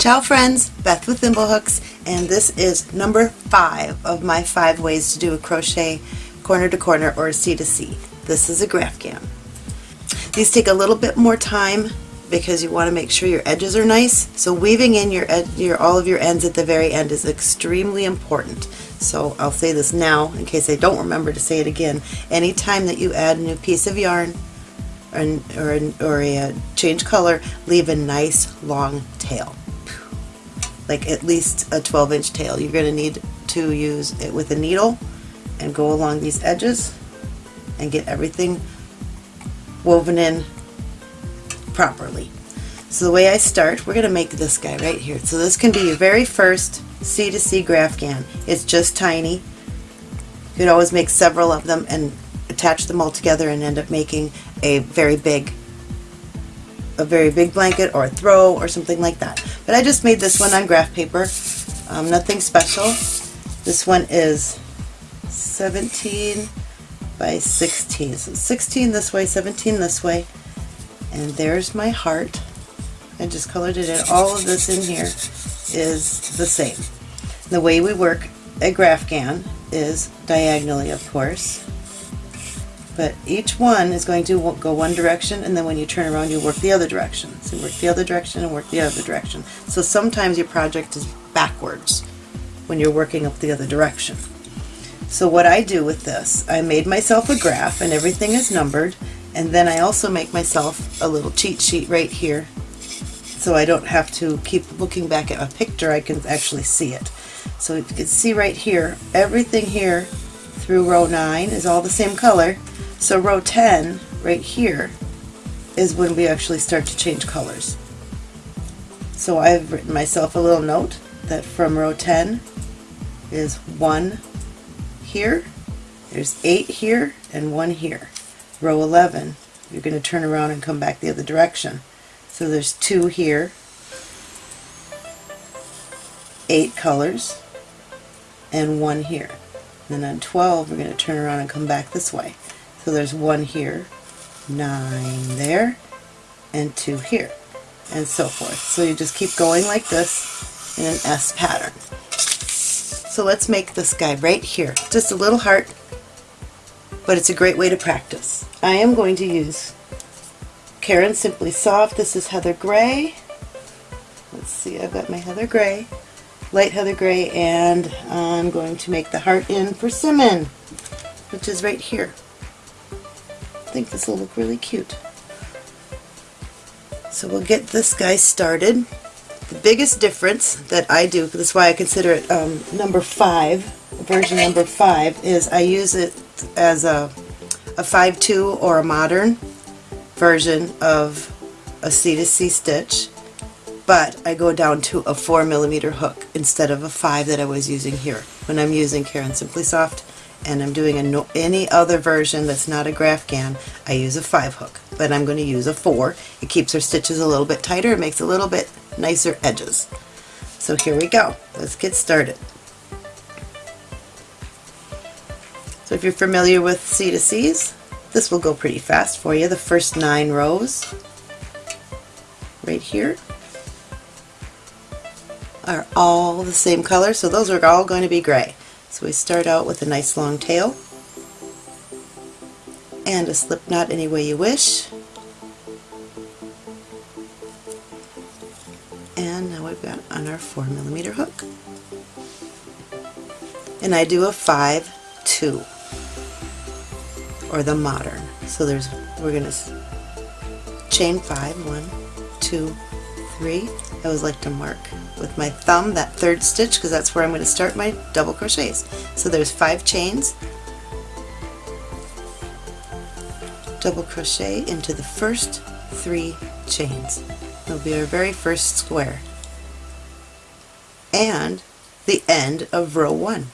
Ciao friends, Beth with Thimblehooks and this is number five of my five ways to do a crochet corner to corner or C to C. This is a graph Graphghan. These take a little bit more time because you want to make sure your edges are nice. So weaving in your, your all of your ends at the very end is extremely important. So I'll say this now in case I don't remember to say it again. Anytime that you add a new piece of yarn or, or, or a uh, change color, leave a nice long tail. Like at least a 12 inch tail. You're going to need to use it with a needle and go along these edges and get everything woven in properly. So the way I start, we're going to make this guy right here. So this can be your very first C to C Graphghan. It's just tiny. You could always make several of them and attach them all together and end up making a very big a very big blanket or a throw or something like that. But I just made this one on graph paper. Um, nothing special. This one is 17 by 16. So 16 this way, 17 this way. And there's my heart. I just colored it in. All of this in here is the same. The way we work a Graphghan is diagonally, of course. But each one is going to go one direction and then when you turn around you work the other direction. So work the other direction and work the other direction. So sometimes your project is backwards when you're working up the other direction. So what I do with this, I made myself a graph and everything is numbered and then I also make myself a little cheat sheet right here so I don't have to keep looking back at a picture, I can actually see it. So you can see right here, everything here through row 9 is all the same color. So row 10, right here, is when we actually start to change colors. So I've written myself a little note that from row 10 is 1 here, there's 8 here, and 1 here. Row 11, you're going to turn around and come back the other direction. So there's two here, eight colors, and one here. And then on 12 we're going to turn around and come back this way. So there's one here, nine there, and two here, and so forth. So you just keep going like this in an S pattern. So let's make this guy right here. Just a little heart, but it's a great way to practice. I am going to use Caron Simply Soft. This is Heather Gray. Let's see, I've got my Heather Gray, light Heather Gray, and I'm going to make the heart in persimmon, which is right here. I think this will look really cute. So we'll get this guy started. The biggest difference that I do, that's why I consider it um, number five, version number five, is I use it as a, a 5-2 or a modern version of a C to C stitch but I go down to a 4 millimeter hook instead of a 5 that I was using here. When I'm using Caron Simply Soft and I'm doing no, any other version that's not a Graphghan I use a 5 hook. But I'm going to use a 4 it keeps our stitches a little bit tighter. It makes a little bit nicer edges. So here we go. Let's get started. So if you're familiar with C to C's this will go pretty fast for you. The first nine rows right here are all the same color, so those are all going to be gray. So we start out with a nice long tail and a slip knot any way you wish. And now we've got on our 4 millimeter hook. And I do a 5 2 or the modern. So there's, we're going to chain five, one, two, three. I always like to mark with my thumb that third stitch because that's where I'm going to start my double crochets. So there's five chains, double crochet into the first three chains. It'll be our very first square and the end of row one.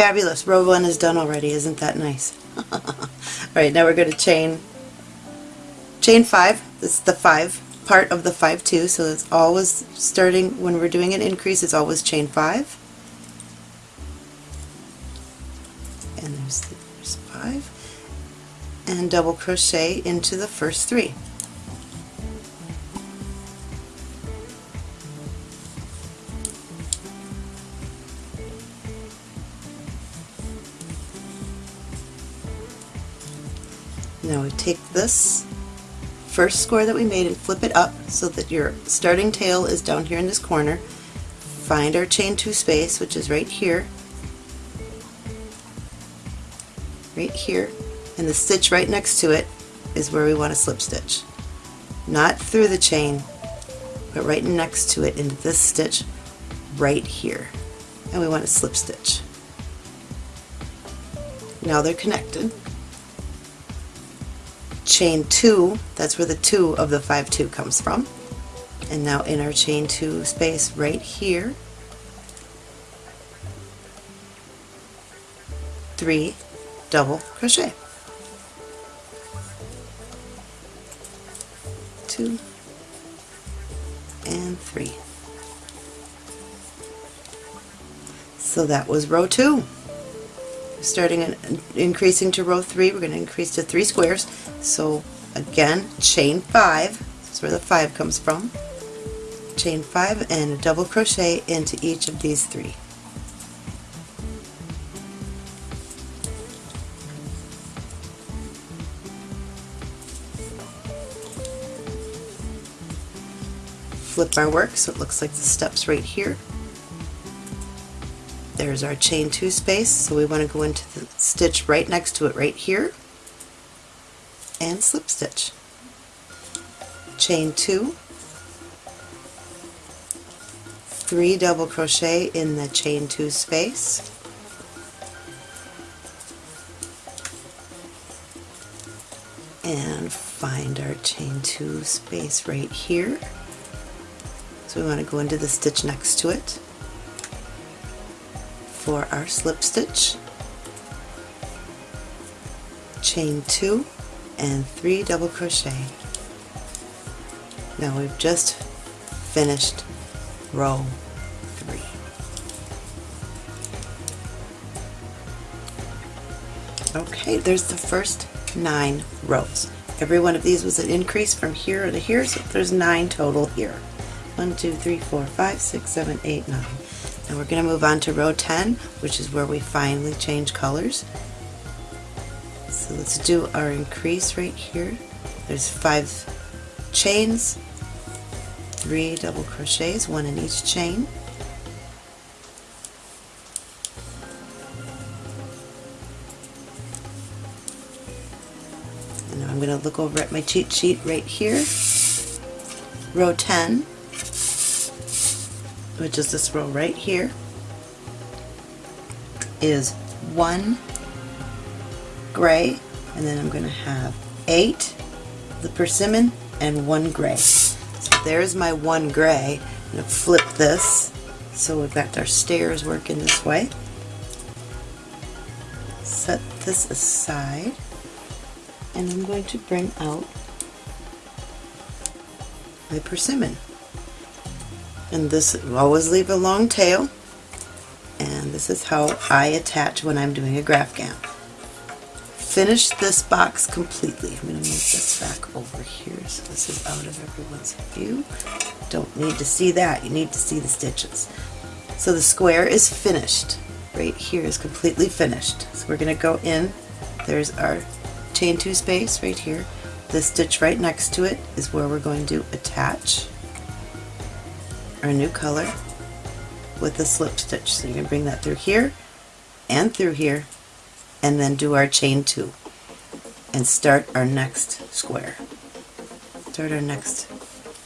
Fabulous. Row 1 is done already. Isn't that nice? Alright, now we're going to chain chain 5. This is the 5 part of the 5 2, so it's always starting, when we're doing an increase, it's always chain 5. And there's the there's five and double crochet into the first three Now we take this first square that we made and flip it up so that your starting tail is down here in this corner. Find our chain two space, which is right here, right here, and the stitch right next to it is where we want to slip stitch. Not through the chain, but right next to it into this stitch right here. And we want to slip stitch. Now they're connected chain 2, that's where the 2 of the 5 2 comes from. And now in our chain 2 space right here, 3 double crochet. 2 and 3. So that was row 2 starting and increasing to row 3 we're going to increase to 3 squares so again chain 5 that's where the 5 comes from. Chain 5 and a double crochet into each of these three. Flip our work so it looks like the steps right here. There's our chain two space, so we want to go into the stitch right next to it right here and slip stitch. Chain two, three double crochet in the chain two space, and find our chain two space right here. So we want to go into the stitch next to it for our slip stitch, chain 2 and 3 double crochet. Now we've just finished row 3. Okay, there's the first 9 rows. Every one of these was an increase from here to here, so there's 9 total here. 1, 2, 3, 4, 5, 6, 7, 8, 9. Now we're going to move on to row 10, which is where we finally change colors. So let's do our increase right here. There's five chains, three double crochets, one in each chain. And I'm going to look over at my cheat sheet right here. Row 10, which is this row right here, is one gray, and then I'm going to have eight the persimmon and one gray. So there's my one gray. I'm going to flip this so we've got our stairs working this way. Set this aside and I'm going to bring out my persimmon and this always leave a long tail and this is how I attach when I'm doing a Graphghan. Finish this box completely. I'm going to move this back over here so this is out of everyone's view. Don't need to see that, you need to see the stitches. So the square is finished. Right here is completely finished. So we're going to go in, there's our chain two space right here. The stitch right next to it is where we're going to attach our new color with the slip stitch. So you're going to bring that through here and through here and then do our chain two and start our next square. Start our next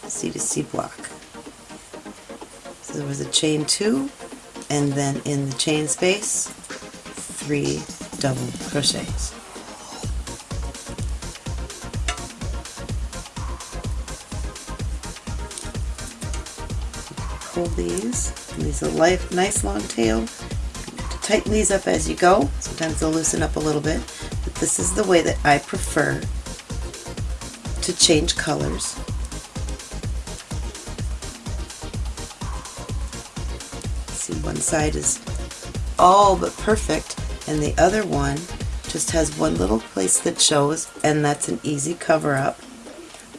C to C block. So there was a chain two and then in the chain space three double crochets. pull these. These are life, nice long tail. Tighten these up as you go. Sometimes they'll loosen up a little bit, but this is the way that I prefer to change colors. See, one side is all but perfect, and the other one just has one little place that shows and that's an easy cover up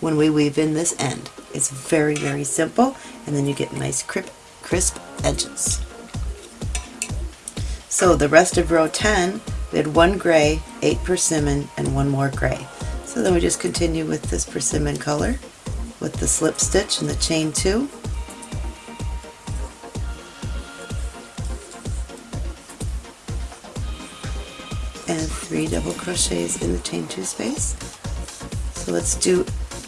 when we weave in this end. It's very, very simple and then you get nice crisp edges. So the rest of row 10, we had one gray, eight persimmon, and one more gray. So then we just continue with this persimmon color with the slip stitch and the chain two. and three double crochets in the chain two space. So let's do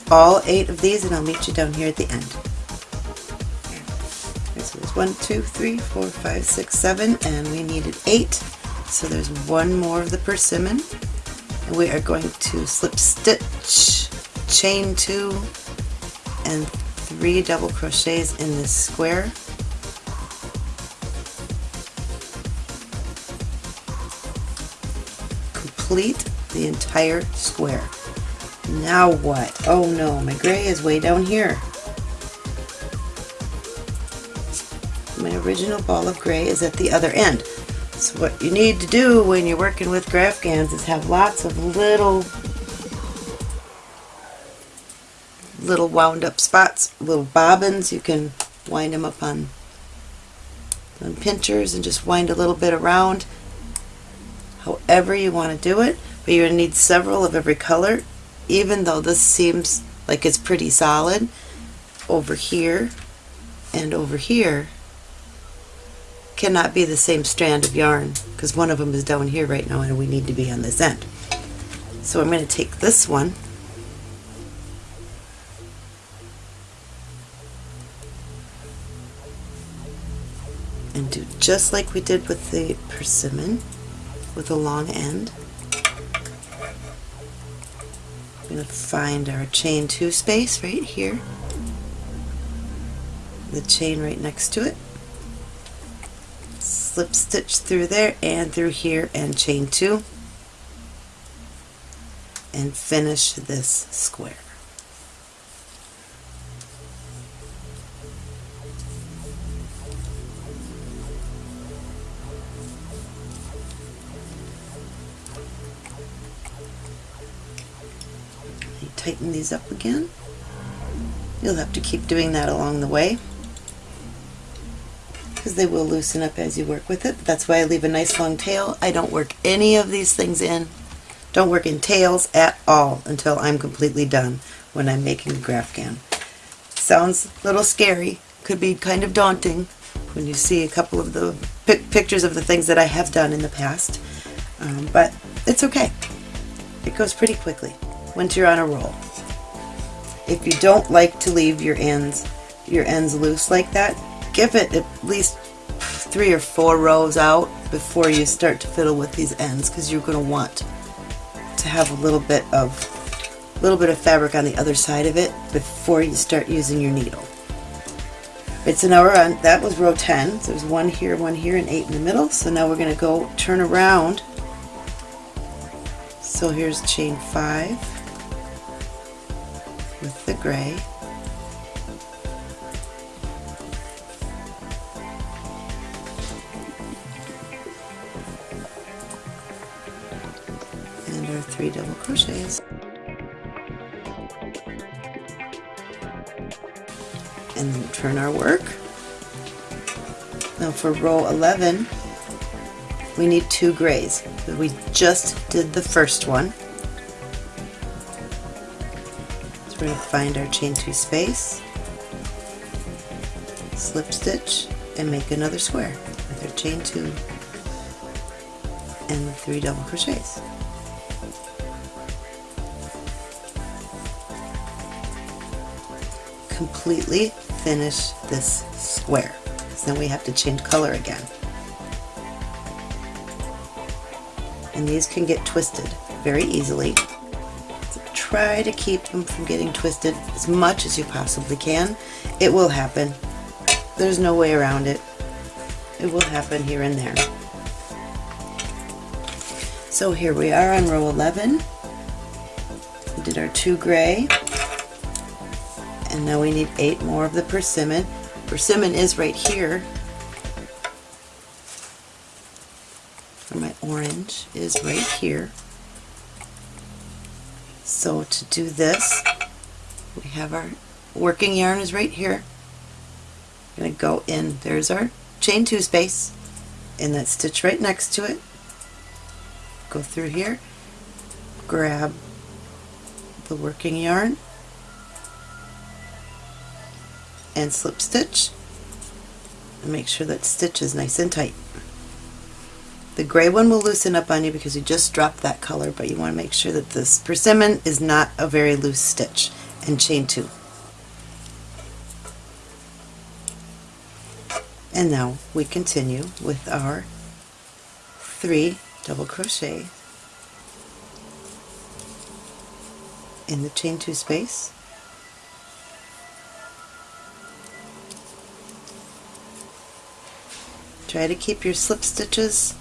all eight of these and I'll meet you down here at the end. One, two, three, four, five, six, seven, and we needed eight. So there's one more of the persimmon. And we are going to slip stitch, chain two, and three double crochets in this square complete the entire square. Now what? Oh no, my gray is way down here. My original ball of gray is at the other end. So what you need to do when you're working with GraphGans is have lots of little little wound up spots, little bobbins. You can wind them up on, on pinchers and just wind a little bit around however you want to do it, but you're going to need several of every color, even though this seems like it's pretty solid. Over here and over here cannot be the same strand of yarn because one of them is down here right now and we need to be on this end. So I'm going to take this one and do just like we did with the persimmon with a long end. I'm going to find our chain 2 space right here, the chain right next to it, slip stitch through there and through here and chain 2 and finish this square. tighten these up again. You'll have to keep doing that along the way because they will loosen up as you work with it. That's why I leave a nice long tail. I don't work any of these things in. Don't work in tails at all until I'm completely done when I'm making a GraphGan. Sounds a little scary, could be kind of daunting when you see a couple of the pictures of the things that I have done in the past, um, but it's okay. It goes pretty quickly once you're on a roll. If you don't like to leave your ends your ends loose like that, give it at least three or four rows out before you start to fiddle with these ends because you're going to want to have a little bit of a little bit of fabric on the other side of it before you start using your needle. Right, so now we're on, that was row 10, so there's one here, one here, and eight in the middle. So now we're going to go turn around. So here's chain five, with the gray. And our three double crochets. And then turn our work. Now for row 11, we need two grays. We just did the first one. So we're going to find our chain 2 space, slip stitch, and make another square with our chain 2 and 3 double crochets. Completely finish this square. So then we have to change color again. And these can get twisted very easily try to keep them from getting twisted as much as you possibly can. It will happen. There's no way around it. It will happen here and there. So here we are on row 11. We did our two gray. And now we need eight more of the persimmon. Persimmon is right here. My orange is right here. So to do this, we have our working yarn is right here. I'm going to go in, there's our chain two space, and that stitch right next to it. Go through here, grab the working yarn, and slip stitch, and make sure that stitch is nice and tight. The gray one will loosen up on you because you just dropped that color, but you want to make sure that this persimmon is not a very loose stitch, and chain two. And now we continue with our three double crochet in the chain two space. Try to keep your slip stitches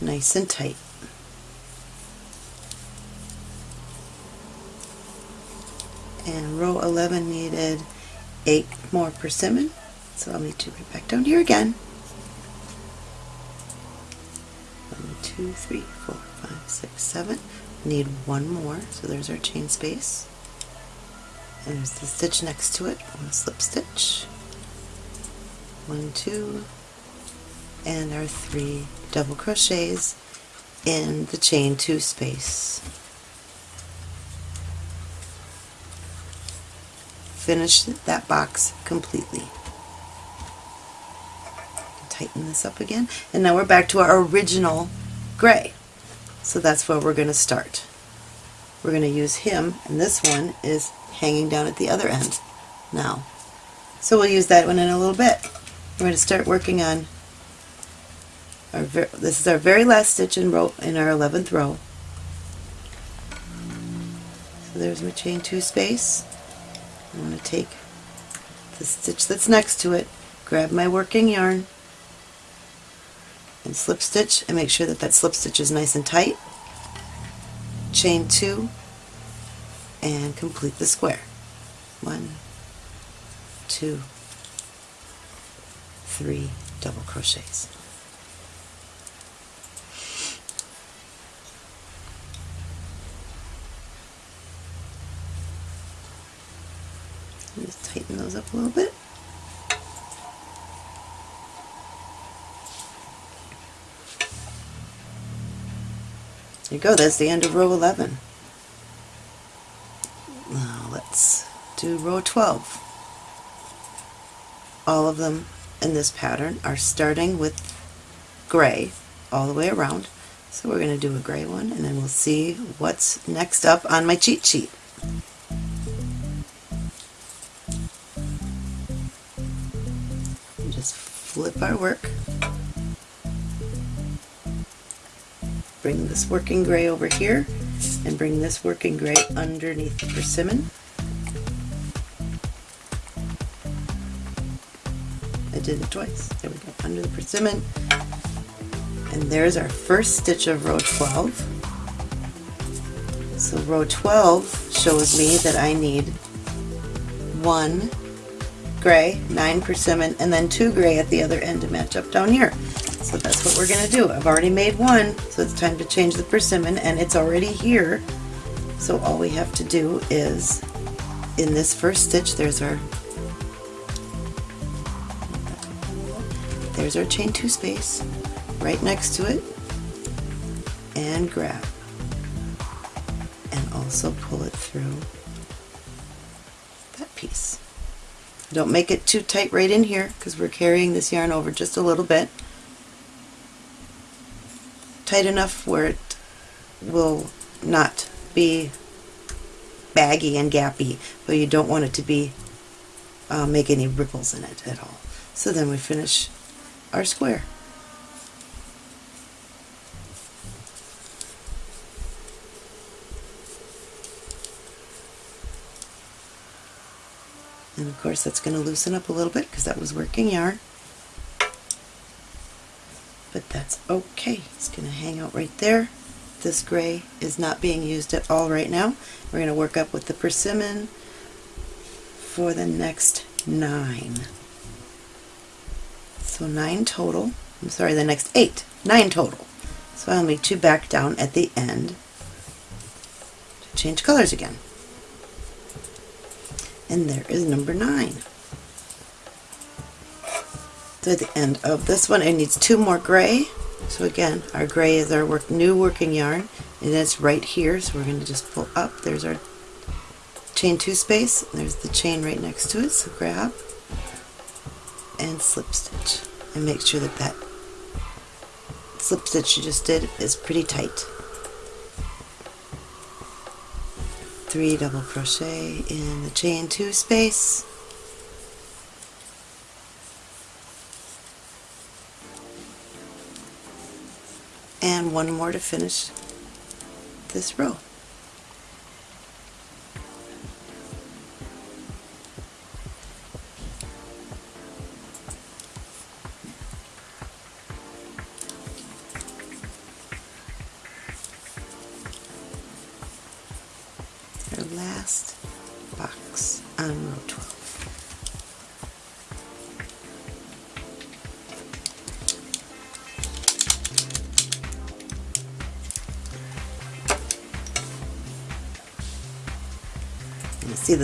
nice and tight. And row 11 needed 8 more persimmon, so I'll need to right back down here again. One, two, three, four, five, six, seven. Need one more, so there's our chain space. And there's the stitch next to it, one slip stitch. One, two, and our three double crochets in the chain two space. Finish that box completely. Tighten this up again and now we're back to our original gray. So that's where we're going to start. We're going to use him and this one is hanging down at the other end now. So we'll use that one in a little bit. We're going to start working on our this is our very last stitch in row in our 11th row. So there's my chain two space. I'm going to take the stitch that's next to it, grab my working yarn, and slip stitch and make sure that that slip stitch is nice and tight. Chain two and complete the square. One, two, three double crochets. Just tighten those up a little bit. There you go, that's the end of row 11. Now let's do row 12. All of them in this pattern are starting with gray all the way around. So we're going to do a gray one and then we'll see what's next up on my cheat sheet. Flip our work. Bring this working gray over here and bring this working gray underneath the persimmon. I did it twice. There we go, under the persimmon. And there's our first stitch of row 12. So row 12 shows me that I need one gray, 9 persimmon, and then 2 gray at the other end to match up down here. So that's what we're going to do. I've already made one, so it's time to change the persimmon, and it's already here. So all we have to do is, in this first stitch, there's our there's our chain two space right next to it and grab and also pull it through Don't make it too tight right in here because we're carrying this yarn over just a little bit. Tight enough where it will not be baggy and gappy, but you don't want it to be uh, make any ripples in it at all. So then we finish our square. And of course that's going to loosen up a little bit because that was working yarn. But that's okay. It's going to hang out right there. This gray is not being used at all right now. We're going to work up with the persimmon for the next nine. So nine total. I'm sorry, the next eight. Nine total. So I'll meet you back down at the end to change colors again. And there is number nine. So at the end of this one, it needs two more gray. So again, our gray is our work, new working yarn, and it's right here. So we're going to just pull up. There's our chain two space. There's the chain right next to it. So grab and slip stitch, and make sure that that slip stitch you just did is pretty tight. Three double crochet in the chain two space. And one more to finish this row.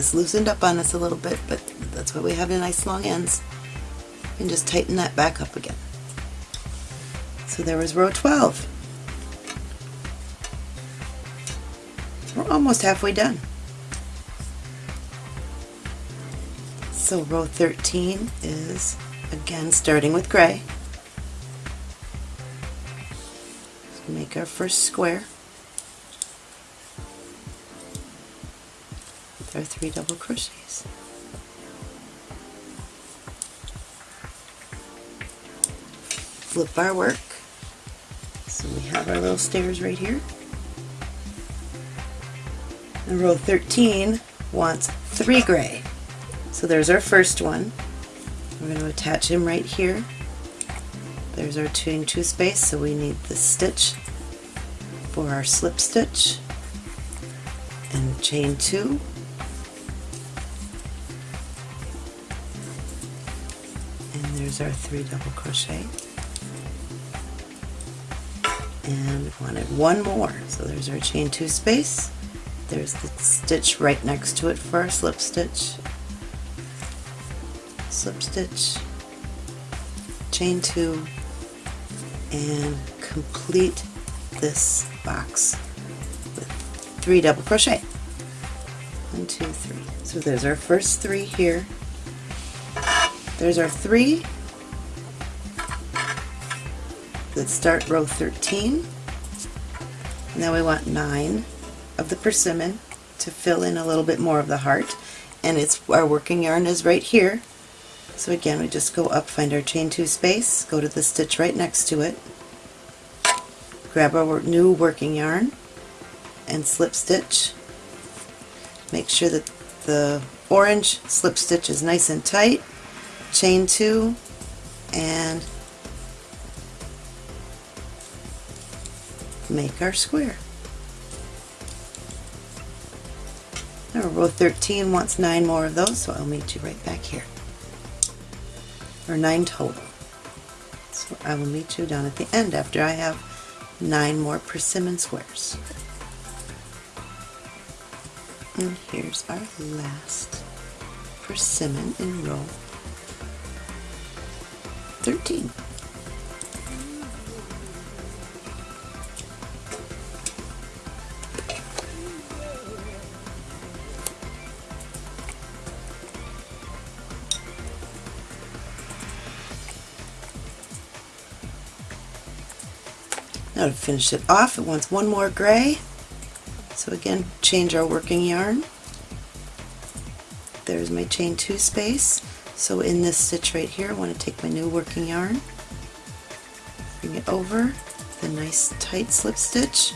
This loosened up on us a little bit, but that's why we have the nice long ends. And just tighten that back up again. So there was row 12. We're almost halfway done. So row 13 is again starting with gray. So make our first square three double crochets. Flip our work. So we have our little stairs right here. And row 13 wants three gray. So there's our first one. We're going to attach him right here. There's our chain two space, so we need the stitch for our slip stitch and chain two. Our three double crochet. And wanted one more, so there's our chain two space. There's the stitch right next to it for our slip stitch. Slip stitch, chain two, and complete this box with three double crochet. One, two, three. So there's our first three here. There's our three that start row 13. Now we want nine of the persimmon to fill in a little bit more of the heart. And it's our working yarn is right here. So again we just go up find our chain two space go to the stitch right next to it. Grab our new working yarn and slip stitch. Make sure that the orange slip stitch is nice and tight. Chain two and make our square Now row 13 wants nine more of those, so I'll meet you right back here. Or nine total. So I will meet you down at the end after I have nine more persimmon squares. And here's our last persimmon in row 13. Now to finish it off, it wants one more gray. So again, change our working yarn. There's my chain two space. So in this stitch right here, I want to take my new working yarn, bring it over, the nice tight slip stitch,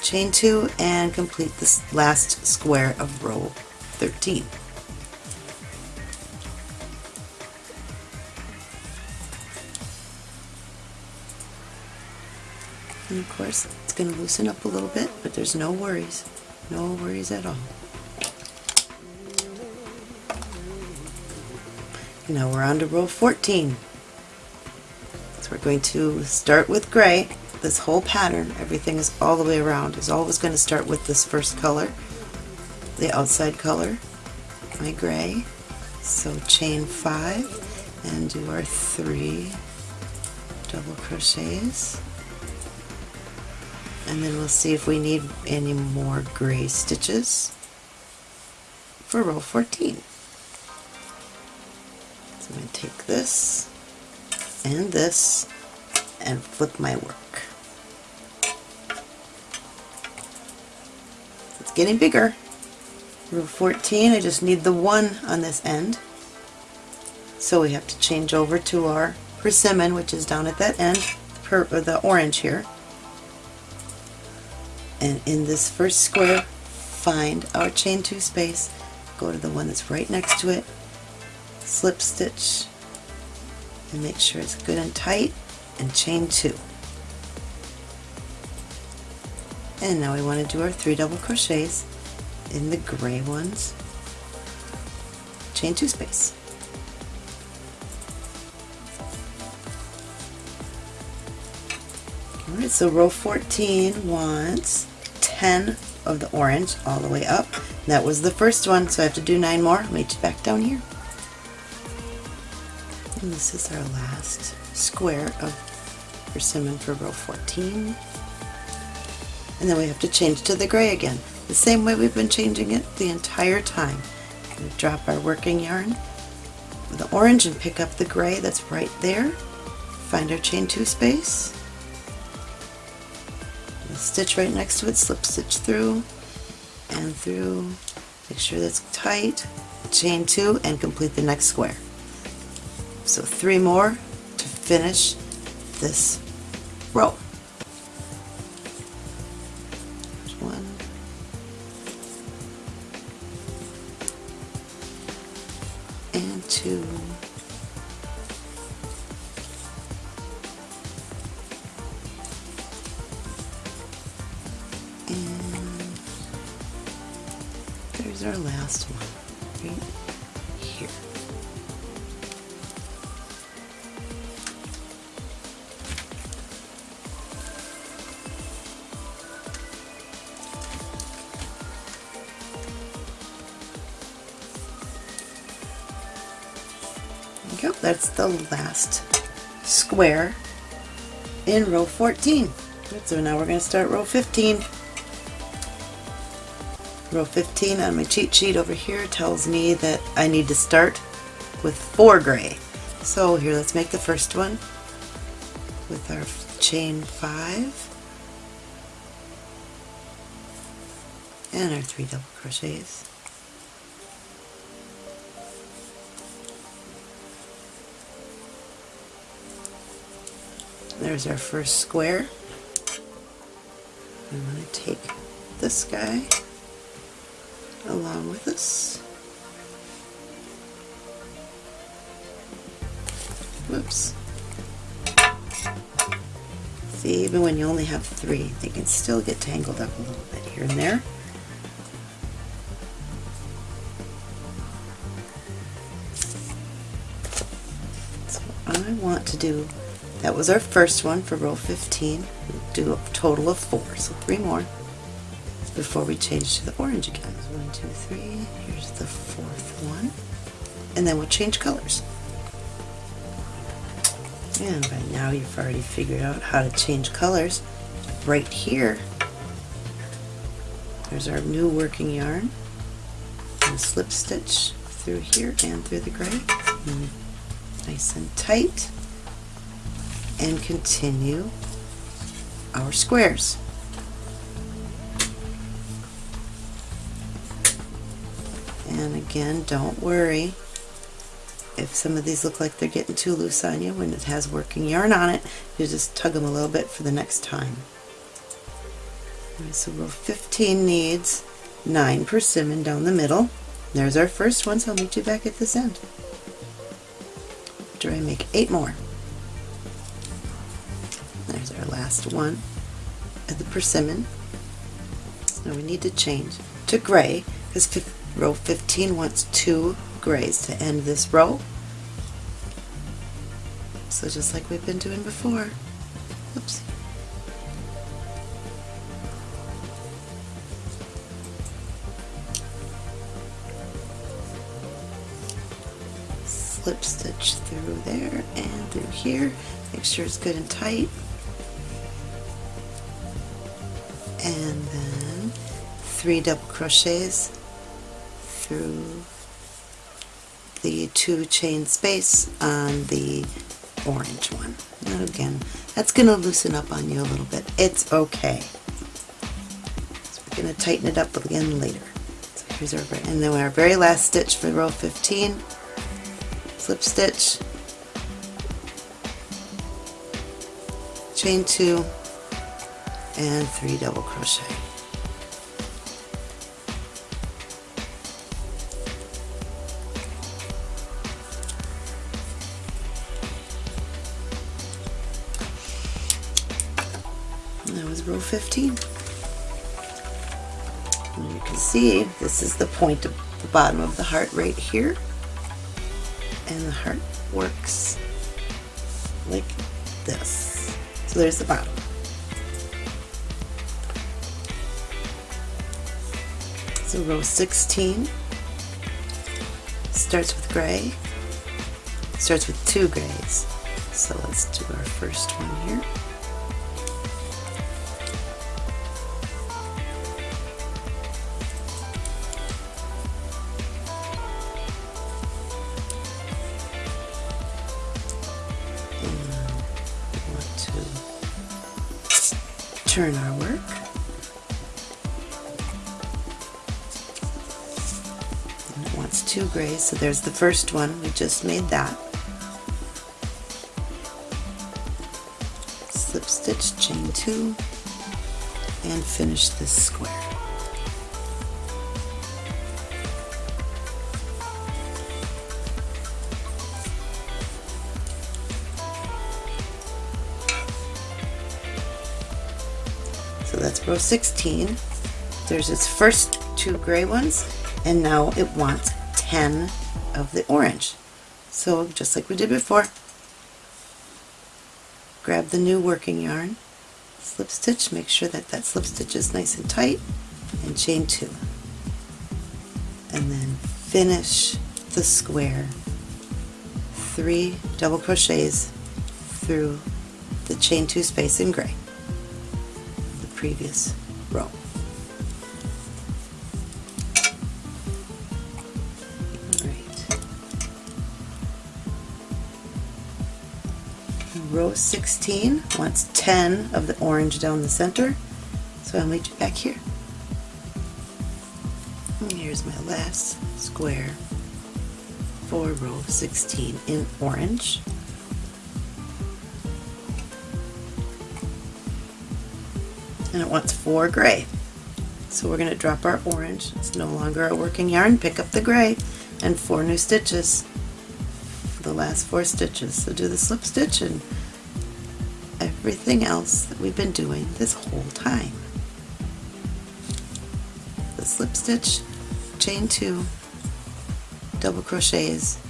chain two, and complete this last square of row 13. And it's going to loosen up a little bit, but there's no worries. No worries at all. Now we're on to row 14. So we're going to start with gray. this whole pattern, everything is all the way around, is always going to start with this first color, the outside color, my gray. So chain five and do our three double crochets. And then we'll see if we need any more gray stitches for row 14. So I'm going to take this and this and flip my work. It's getting bigger. Row 14, I just need the one on this end. So we have to change over to our persimmon, which is down at that end, per, the orange here. And in this first square, find our chain two space, go to the one that's right next to it, slip stitch, and make sure it's good and tight, and chain two. And now we want to do our three double crochets in the gray ones, chain two space. Alright, so row 14 wants 10 of the orange all the way up. That was the first one, so I have to do 9 more. Meet you back down here. And this is our last square of persimmon for row 14. And then we have to change to the gray again, the same way we've been changing it the entire time. we drop our working yarn the orange and pick up the gray that's right there. Find our chain two space stitch right next to it, slip stitch through and through, make sure that's tight, chain two and complete the next square. So three more to finish this row. one, and two, our last one right here. Go. That's the last square in row 14. So now we're going to start row 15. Row 15 on my cheat sheet over here tells me that I need to start with four gray. So here let's make the first one with our chain 5 and our 3 double crochets. There's our first square. I'm going to take this guy along with us. Whoops. See, even when you only have three, they can still get tangled up a little bit here and there. So I want to do, that was our first one for row 15. We'll do a total of four, so three more before we change to the orange again. One, two, three. Here's the fourth one. And then we'll change colors. And by now you've already figured out how to change colors. Right here, there's our new working yarn. And slip stitch through here and through the gray. And nice and tight. And continue our squares. And again, don't worry if some of these look like they're getting too loose on you when it has working yarn on it, you just tug them a little bit for the next time. Right, so row 15 needs 9 persimmon down the middle. There's our first one, so I'll meet you back at this end. After I make 8 more. There's our last one of the persimmon. Now we need to change to gray because Row 15 wants two grays to end this row. So just like we've been doing before, oops. Slip stitch through there and through here. Make sure it's good and tight. And then three double crochets through the two chain space on the orange one. And again, that's going to loosen up on you a little bit. It's okay. So we're going to tighten it up again later. So here's our, and then our very last stitch for row 15, slip stitch, chain two, and three double crochet. 15. And you can see this is the point of the bottom of the heart right here. And the heart works like this. So there's the bottom. So row 16 starts with gray, starts with two grays. So let's do our first one here. Turn our work. And it wants two grays, so there's the first one. We just made that. Slip stitch, chain two, and finish this square. Row 16. There's its first two gray ones, and now it wants 10 of the orange. So just like we did before, grab the new working yarn, slip stitch, make sure that that slip stitch is nice and tight, and chain two. And then finish the square, three double crochets through the chain two space in gray previous row. Row 16 wants 10 of the orange down the center, so I'll meet you back here. And here's my last square for row 16 in orange. And it wants four gray. So we're going to drop our orange, it's no longer a working yarn, pick up the gray, and four new stitches, the last four stitches. So do the slip stitch and everything else that we've been doing this whole time. The slip stitch, chain two, double crochets,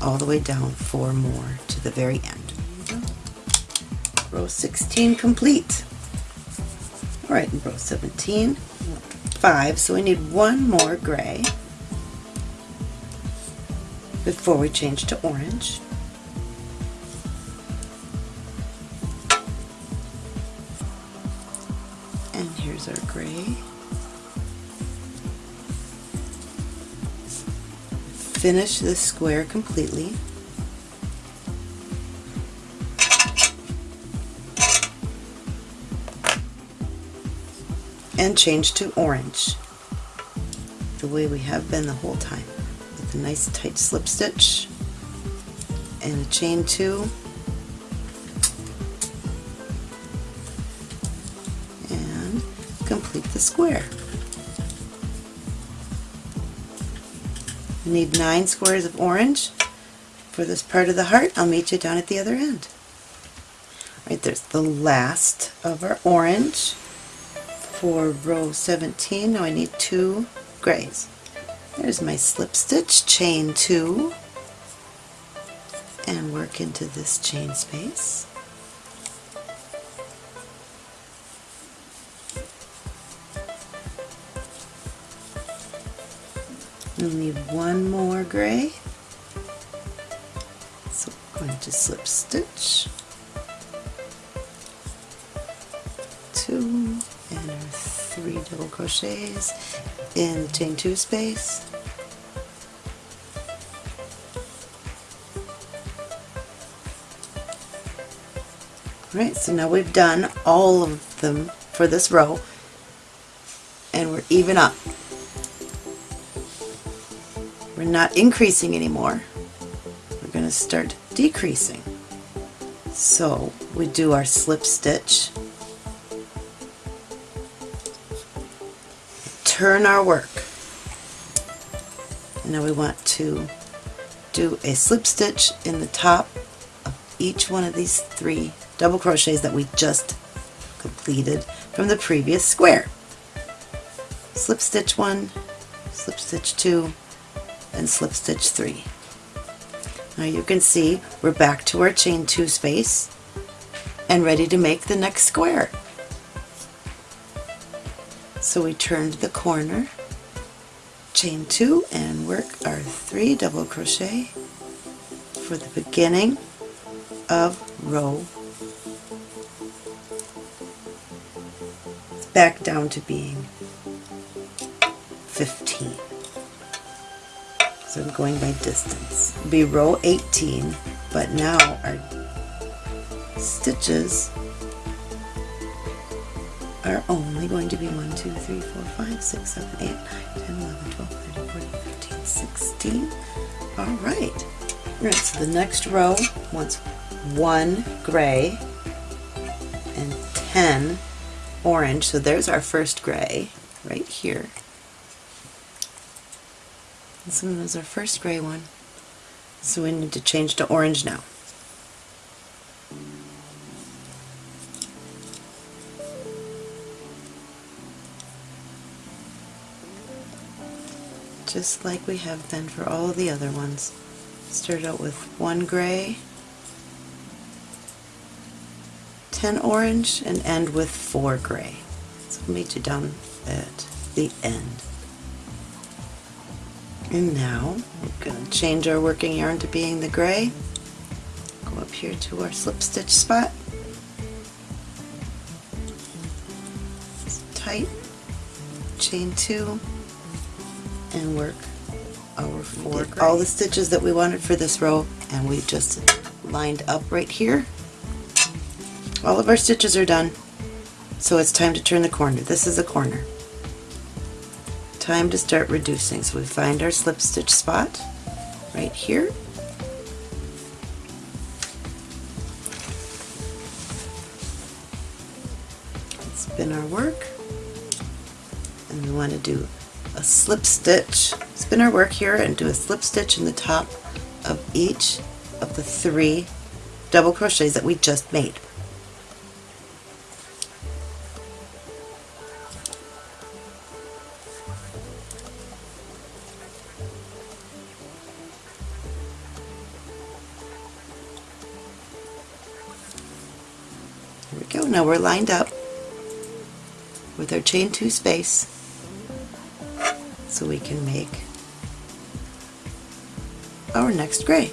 all the way down four more to the very end. Row 16 complete. Alright, in row 17, 5, so we need one more gray before we change to orange. And here's our gray. Finish this square completely. And change to orange the way we have been the whole time with a nice tight slip stitch and a chain two and complete the square. We need nine squares of orange for this part of the heart. I'll meet you down at the other end. Right there's the last of our orange for row 17. Now I need two grays. There's my slip stitch, chain two, and work into this chain space. We'll need one more gray So going to slip stitch double crochets in the chain two space Alright, so now we've done all of them for this row and we're even up. We're not increasing anymore. We're going to start decreasing. So we do our slip stitch, turn our work. Now we want to do a slip stitch in the top of each one of these three double crochets that we just completed from the previous square. Slip stitch one, slip stitch two, and slip stitch three. Now you can see we're back to our chain two space and ready to make the next square. So we turned the corner, chain two, and work our three double crochet for the beginning of row back down to being 15. So I'm going by distance. It'll be row 18, but now our stitches are only going to be 1, 2, 3, 4, 5, 6, 7, 8, 9, 10, 11, 12, 13, 14, 15, 16. Alright. Alright, so the next row wants one gray and 10 orange. So there's our first gray right here. This one is our first gray one. So we need to change to orange now. Just like we have been for all the other ones. Start out with one gray, 10 orange and end with 4 gray. So we'll meet you down at the end. And now we're going to change our working yarn to being the gray. Go up here to our slip stitch spot. Tight, chain two, and work our four. All the stitches that we wanted for this row, and we just lined up right here all of our stitches are done, so it's time to turn the corner. This is a corner. Time to start reducing. So we find our slip stitch spot right here. Spin our work and we want to do a slip stitch. Spin our work here and do a slip stitch in the top of each of the three double crochets that we just made. There we go. Now we're lined up with our chain two space so we can make our next gray.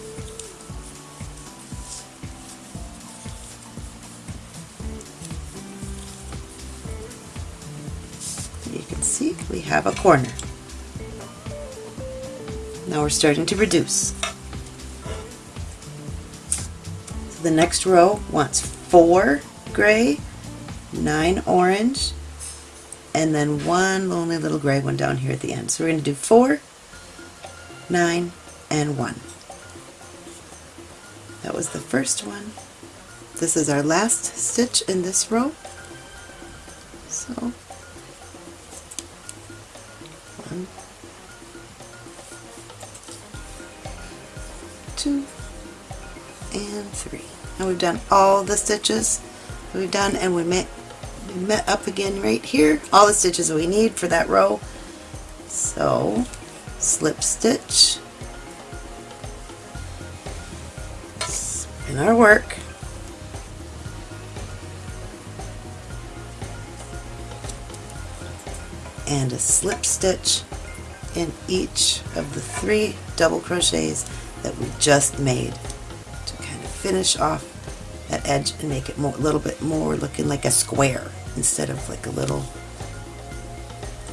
You can see we have a corner. Now we're starting to reduce. So the next row wants four gray, nine orange, and then one lonely little gray one down here at the end. So we're going to do four, nine, and one. That was the first one. This is our last stitch in this row. So, one, two, and three. And we've done all the stitches we've done and we we met up again right here. All the stitches we need for that row. So slip stitch. In our work. And a slip stitch in each of the three double crochets that we just made to kind of finish off that edge and make it more, a little bit more looking like a square instead of like a little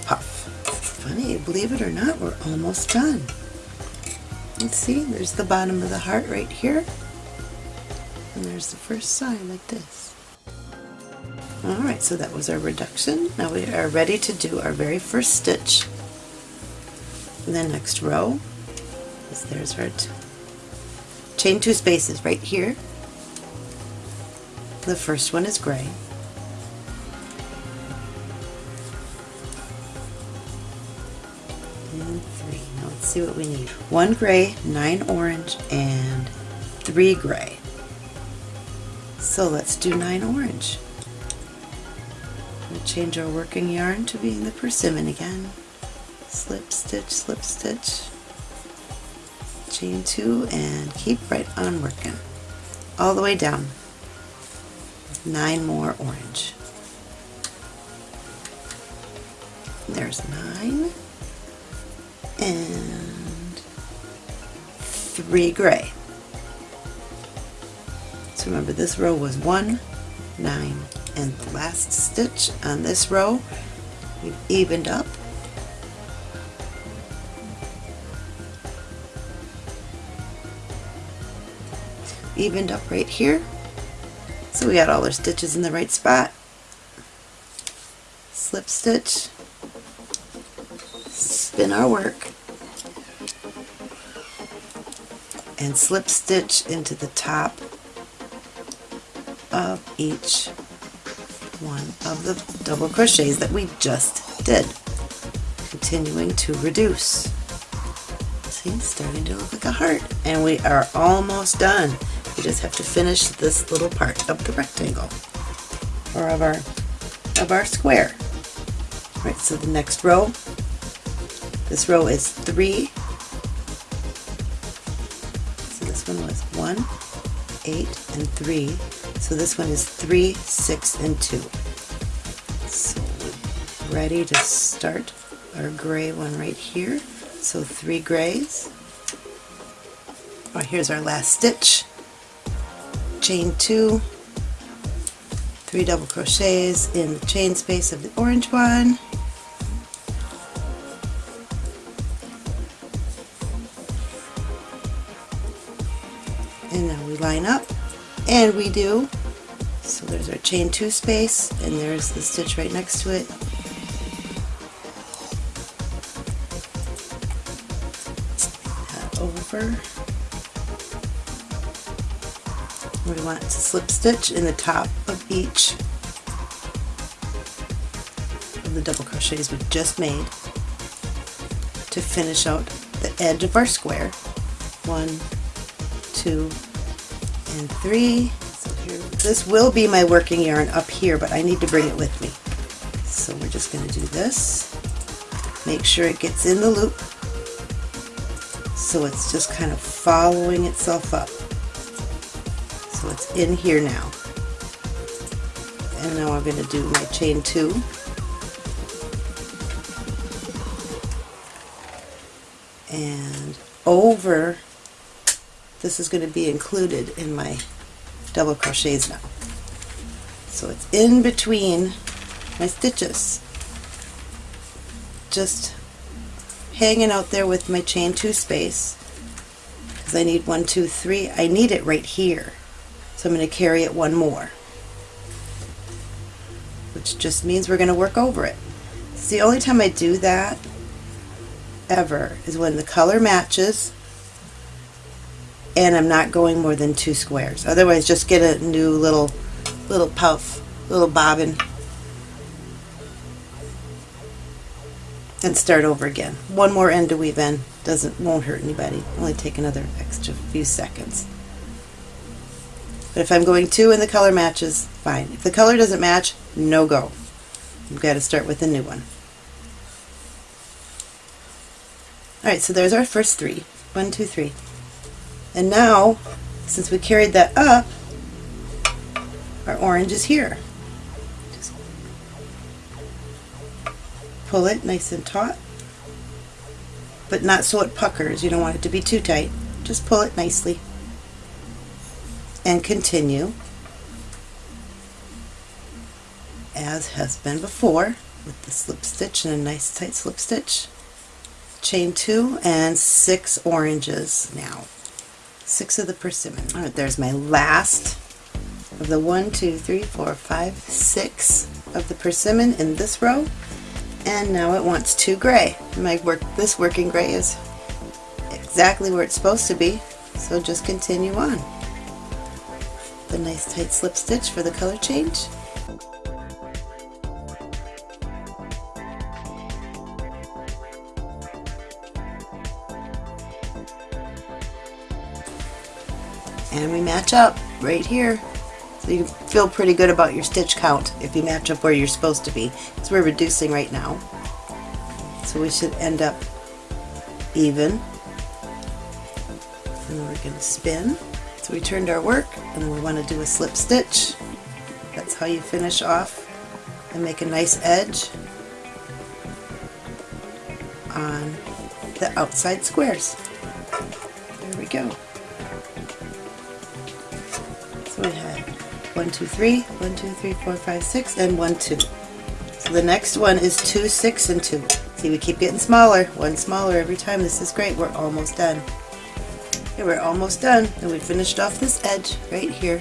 puff. Funny, believe it or not, we're almost done. Let's see, there's the bottom of the heart right here. And there's the first side like this. Alright, so that was our reduction. Now we are ready to do our very first stitch. In the next row, there's our chain two spaces right here. The first one is gray. See what we need. One gray, nine orange, and three gray. So let's do nine orange. We'll change our working yarn to being the persimmon again. Slip stitch, slip stitch, chain two, and keep right on working. All the way down. Nine more orange. There's nine. And three gray. So remember this row was one, nine, and the last stitch on this row we've evened up. Evened up right here. So we got all our stitches in the right spot. Slip stitch. Spin our work and slip stitch into the top of each one of the double crochets that we just did. Continuing to reduce. See, it's starting to look like a heart. And we are almost done. We just have to finish this little part of the rectangle or of our of our square. All right, so the next row, this row is three. 8, and 3. So this one is 3, 6, and 2. So ready to start our gray one right here. So three grays. Oh, here's our last stitch. Chain 2, 3 double crochets in the chain space of the orange one, up and we do. So there's our chain two space and there's the stitch right next to it. Over. We want to slip stitch in the top of each of the double crochets we just made to finish out the edge of our square. One two and three. So here, this will be my working yarn up here, but I need to bring it with me. So we're just going to do this. Make sure it gets in the loop. So it's just kind of following itself up. So it's in here now. And now I'm going to do my chain two. And over this is going to be included in my double crochets now. So it's in between my stitches. Just hanging out there with my chain two space because I need one, two, three. I need it right here. So I'm going to carry it one more. Which just means we're going to work over it. It's the only time I do that ever is when the color matches and I'm not going more than two squares. Otherwise, just get a new little, little puff, little bobbin, and start over again. One more end to weave in doesn't won't hurt anybody. Only take another extra few seconds. But if I'm going two and the color matches, fine. If the color doesn't match, no go. You've got to start with a new one. Alright, so there's our first three. One, two, three. And now, since we carried that up, our orange is here. Just pull it nice and taut, but not so it puckers. You don't want it to be too tight. Just pull it nicely. and continue as has been before with the slip stitch and a nice tight slip stitch chain two and six oranges now six of the persimmon. All right there's my last of the one two three four five six of the persimmon in this row. And now it wants two gray. My work this working gray is exactly where it's supposed to be. So just continue on. The nice tight slip stitch for the color change and we match up right here. So you feel pretty good about your stitch count if you match up where you're supposed to be. Because we're reducing right now. So we should end up even. And we're going to spin. So we turned our work and we want to do a slip stitch. That's how you finish off and make a nice edge on the outside squares. There we go so we had one, two, three, one, two, three, four, five, six, and one, two. So the next one is two, six, and two. See, we keep getting smaller, one smaller every time. This is great. We're almost done. Okay, we're almost done, and we finished off this edge right here.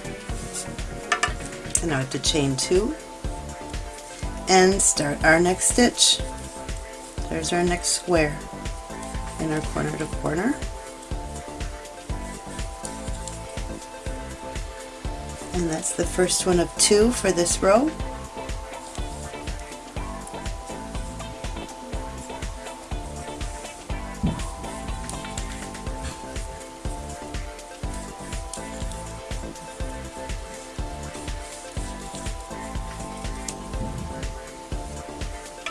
And now I have to chain two and start our next stitch. There's our next square in our corner to corner. And that's the first one of two for this row.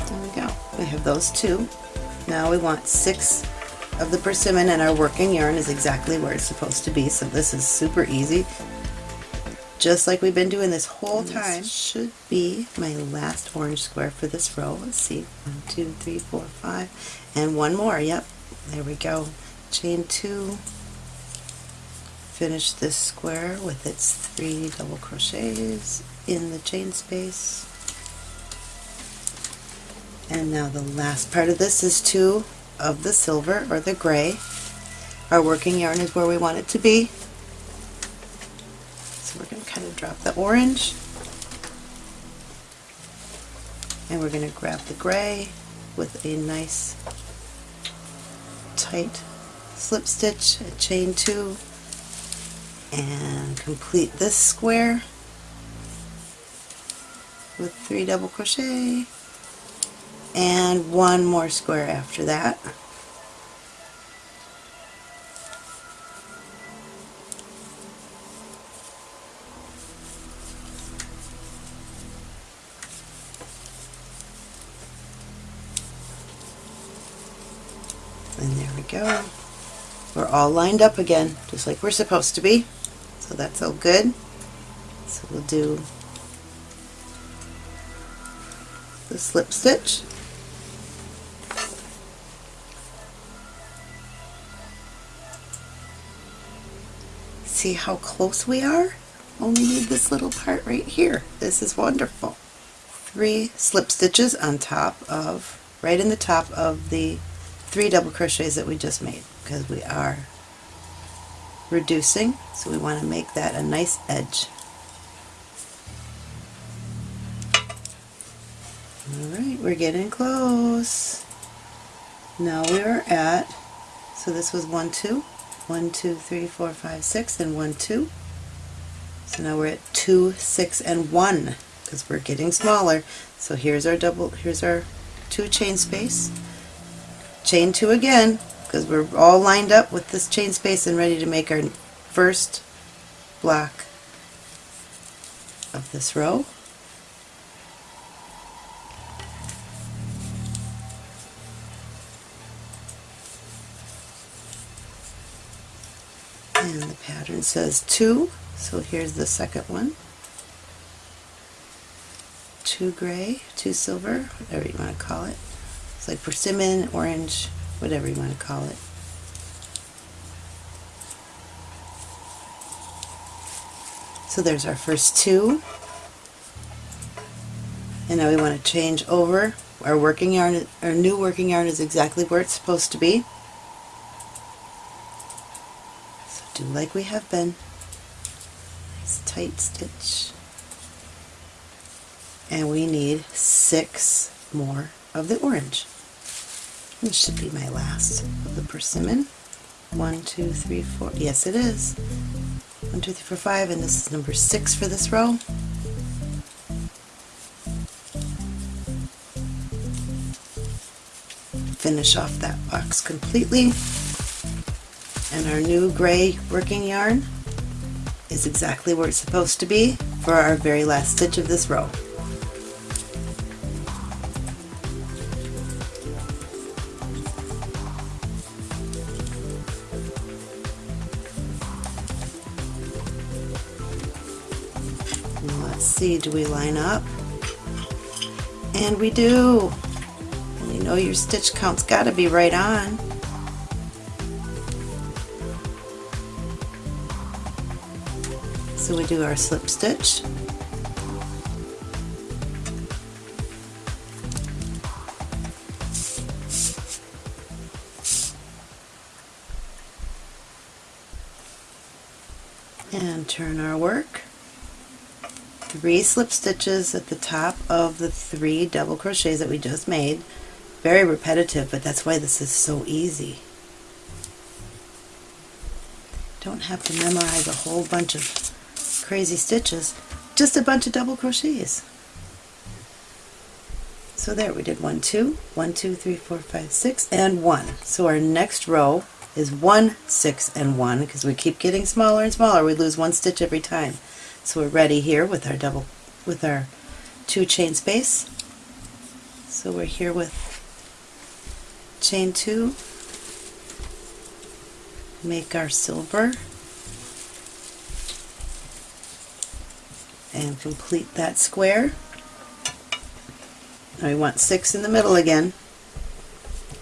There we go. We have those two. Now we want six of the persimmon and our working yarn is exactly where it's supposed to be so this is super easy just like we've been doing this whole time. This should be my last orange square for this row. Let's see, one, two, three, four, five, and one more. Yep, there we go. Chain two. Finish this square with its three double crochets in the chain space. And now the last part of this is two of the silver or the gray. Our working yarn is where we want it to be we're going to kind of drop the orange and we're going to grab the gray with a nice tight slip stitch, a chain two, and complete this square with three double crochet and one more square after that. Go. We're all lined up again, just like we're supposed to be. So that's all good. So we'll do the slip stitch. See how close we are? Only need this little part right here. This is wonderful. Three slip stitches on top of, right in the top of the three double crochets that we just made because we are reducing so we want to make that a nice edge. Alright, we're getting close. Now we are at, so this was 1, 2, 1, 2, 3, 4, 5, 6, and 1, 2. So now we're at 2, 6, and 1 because we're getting smaller. So here's our double, here's our two chain space chain two again because we're all lined up with this chain space and ready to make our first block of this row. And the pattern says two, so here's the second one. Two gray, two silver, whatever you want to call it. It's like persimmon, orange, whatever you want to call it. So there's our first two. And now we want to change over. Our working yarn, our new working yarn is exactly where it's supposed to be. So do like we have been. Nice tight stitch. And we need six more of the orange. This should be my last of the persimmon. One, two, three, four. Yes, it is. One, two, three, four, five, and this is number six for this row. Finish off that box completely. And our new gray working yarn is exactly where it's supposed to be for our very last stitch of this row. See, do we line up? And we do! And you know your stitch count's got to be right on. So we do our slip stitch. And turn our work three slip stitches at the top of the three double crochets that we just made. Very repetitive, but that's why this is so easy. Don't have to memorize a whole bunch of crazy stitches, just a bunch of double crochets. So there we did one, two, one, two, three, four, five, six, and one. So our next row is one, six, and one because we keep getting smaller and smaller. We lose one stitch every time. So we're ready here with our double, with our two chain space. So we're here with chain two, make our silver, and complete that square. Now we want six in the middle again.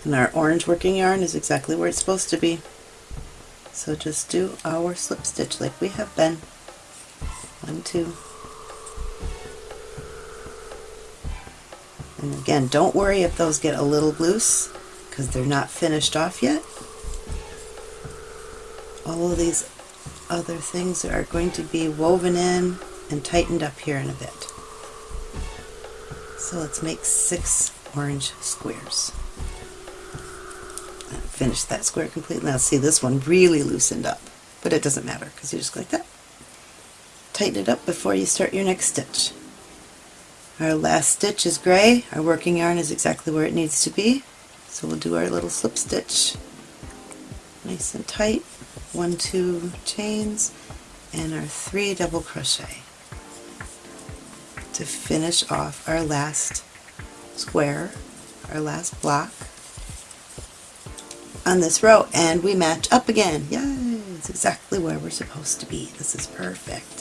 And our orange working yarn is exactly where it's supposed to be. So just do our slip stitch like we have been one, two. And again, don't worry if those get a little loose because they're not finished off yet. All of these other things are going to be woven in and tightened up here in a bit. So let's make six orange squares. Finish that square completely. Now see this one really loosened up, but it doesn't matter because you just go like that tighten it up before you start your next stitch. Our last stitch is gray, our working yarn is exactly where it needs to be, so we'll do our little slip stitch nice and tight, one, two chains, and our three double crochet to finish off our last square, our last block on this row, and we match up again. Yay! It's exactly where we're supposed to be. This is perfect.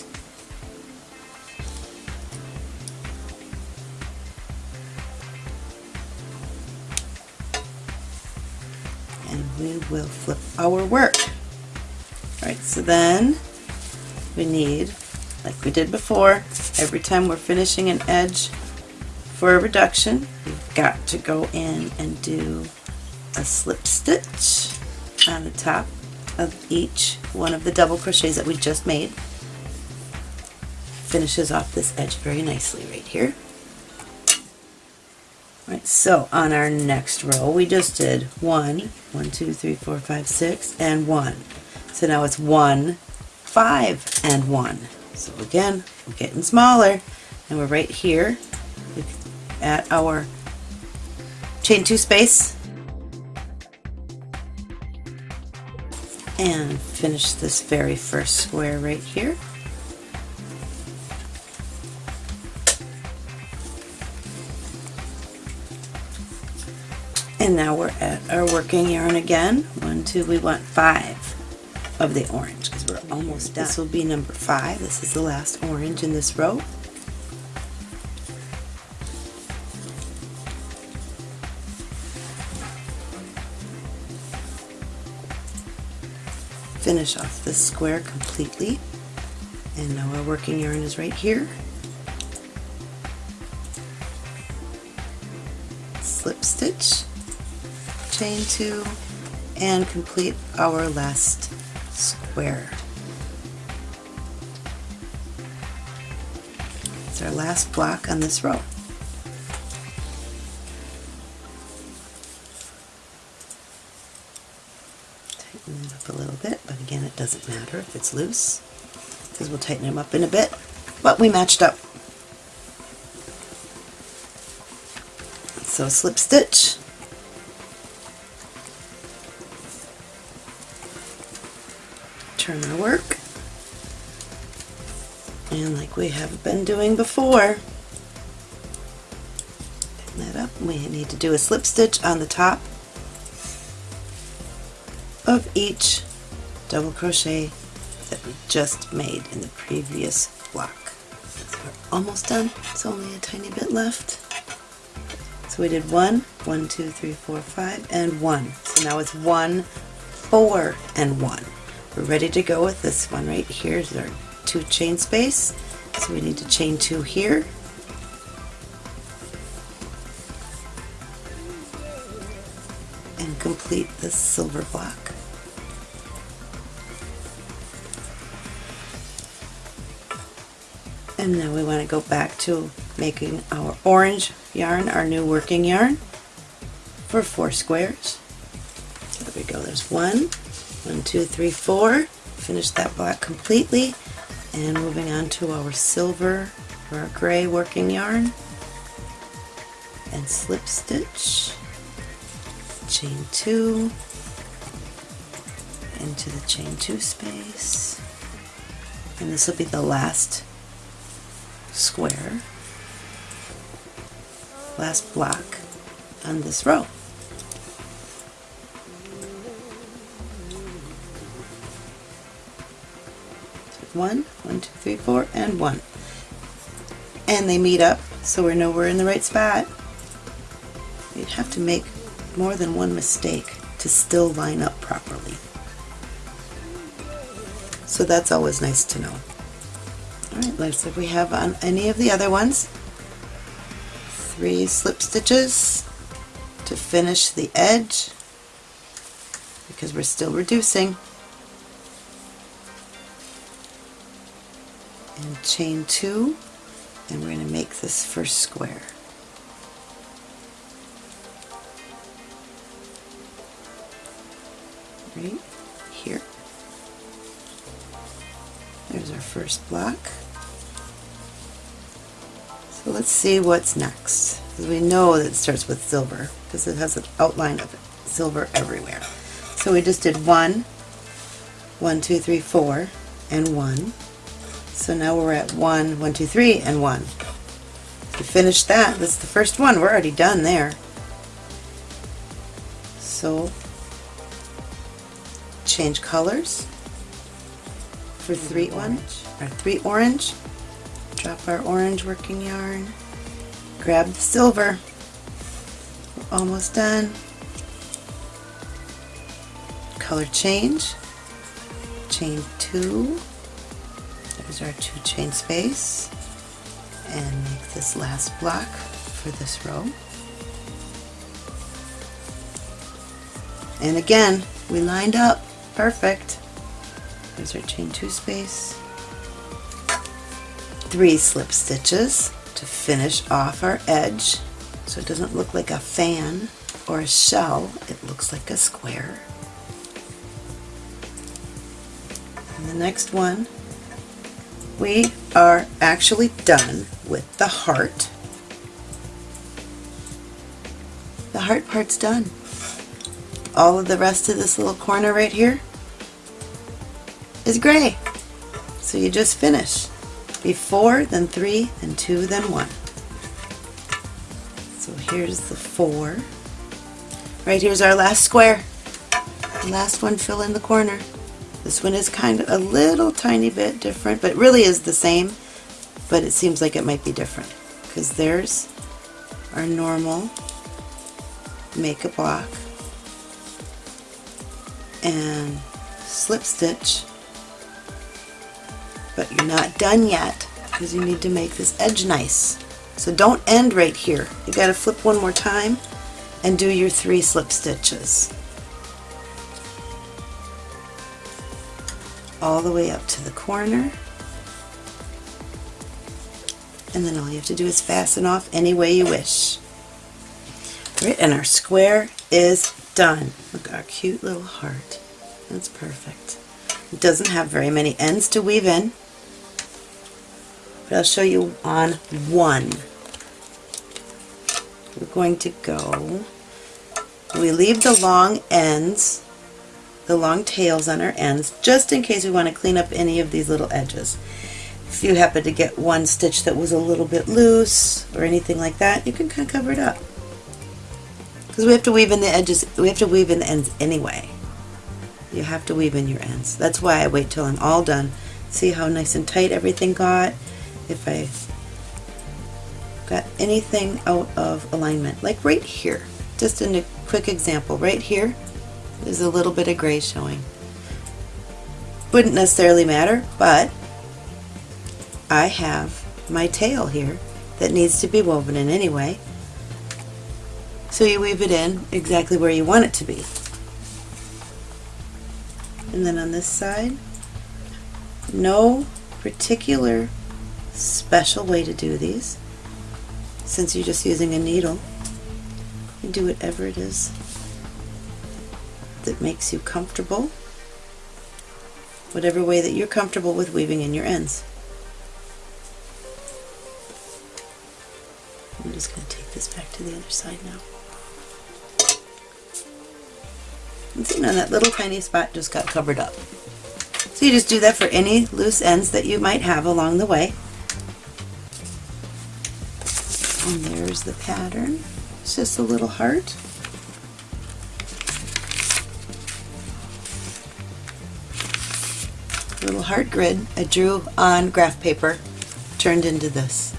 We will flip our work. Alright, so then we need, like we did before, every time we're finishing an edge for a reduction, we've got to go in and do a slip stitch on the top of each one of the double crochets that we just made. Finishes off this edge very nicely right here. So on our next row, we just did one, one, two, three, four, five, six, and one. So now it's one, five, and one. So again, we're getting smaller, and we're right here at our chain two space, and finish this very first square right here. And now we're at our working yarn again. One, two, we want five of the orange because we're almost done. This will be number five. This is the last orange in this row. Finish off this square completely. And now our working yarn is right here. Slip stitch, chain two, and complete our last square. It's our last block on this row. Tighten it up a little bit, but again it doesn't matter if it's loose because we'll tighten them up in a bit. But we matched up. So slip stitch, turn our work, and like we have been doing before, tighten that up. We need to do a slip stitch on the top of each double crochet that we just made in the previous block. So we're almost done. It's only a tiny bit left. So we did one, one, two, three, four, five, and one. So now it's one, four, and one. We're ready to go with this one right here is our two chain space. So we need to chain two here. And complete this silver block. And now we want to go back to making our orange yarn, our new working yarn, for four squares. There we go, there's one, one, two, three, four. Finish that block completely. And moving on to our silver or our gray working yarn. And slip stitch, chain two, into the chain two space. And this will be the last square, last block on this row. One, one, two, three, four, and one. And they meet up, so we know we're in the right spot. You'd have to make more than one mistake to still line up properly. So that's always nice to know. Alright, let's see if we have on any of the other ones. Three slip stitches to finish the edge because we're still reducing. Chain two and we're going to make this first square. Right here. There's our first block. So let's see what's next. Because we know that it starts with silver because it has an outline of silver everywhere. So we just did one, one, two, three, four, and one. So now we're at one, one, two, three, and 1. We finished finish that, that's the first one. We're already done there. So change colors for 3 orange, or 3 orange. Drop our orange working yarn. Grab the silver. We're almost done. Color change. Chain 2 our two chain space and make this last block for this row. And again, we lined up perfect. There's our chain two space. Three slip stitches to finish off our edge so it doesn't look like a fan or a shell, it looks like a square. And the next one we are actually done with the heart. The heart part's done. All of the rest of this little corner right here is gray. So you just finish be four, then three, then two, then one. So here's the four. Right here's our last square. The last one fill in the corner. This one is kind of a little tiny bit different, but really is the same, but it seems like it might be different because there's our normal make a block and slip stitch But you're not done yet because you need to make this edge nice. So don't end right here. You got to flip one more time and do your three slip stitches. All the way up to the corner. And then all you have to do is fasten off any way you wish. Right, and our square is done. Look, at our cute little heart. That's perfect. It doesn't have very many ends to weave in, but I'll show you on one. We're going to go, we leave the long ends, the long tails on our ends, just in case we want to clean up any of these little edges. If you happen to get one stitch that was a little bit loose or anything like that, you can kind of cover it up. Because we have to weave in the edges, we have to weave in the ends anyway. You have to weave in your ends. That's why I wait till I'm all done. See how nice and tight everything got? If I got anything out of alignment, like right here. Just in a quick example, right here, there's a little bit of gray showing. Wouldn't necessarily matter, but I have my tail here that needs to be woven in anyway. So you weave it in exactly where you want it to be. And then on this side, no particular special way to do these. Since you're just using a needle, you do whatever it is that makes you comfortable, whatever way that you're comfortable with weaving in your ends. I'm just going to take this back to the other side now. And see, now that little tiny spot just got covered up. So you just do that for any loose ends that you might have along the way. And there's the pattern. It's just a little heart. Little heart grid I drew on graph paper turned into this.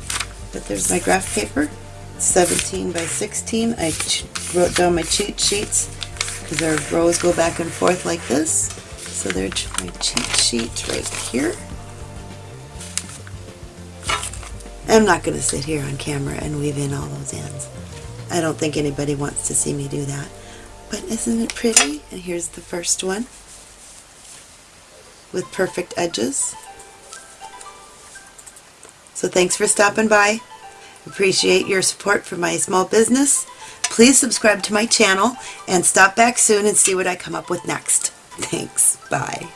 But there's my graph paper, 17 by 16. I wrote down my cheat sheets because our rows go back and forth like this. So there's my cheat sheet right here. I'm not going to sit here on camera and weave in all those ends. I don't think anybody wants to see me do that. But isn't it pretty? And here's the first one with perfect edges. So thanks for stopping by. Appreciate your support for my small business. Please subscribe to my channel and stop back soon and see what I come up with next. Thanks. Bye.